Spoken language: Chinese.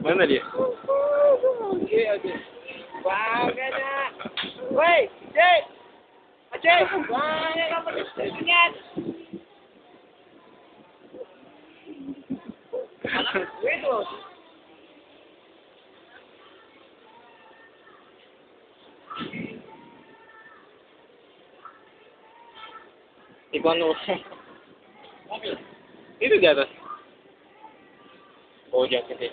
喂，美丽。喂，姐，阿姐，喂，那个什么，你干？喂，多。你关注我。方便。你都在这。ہو جاتے تھے۔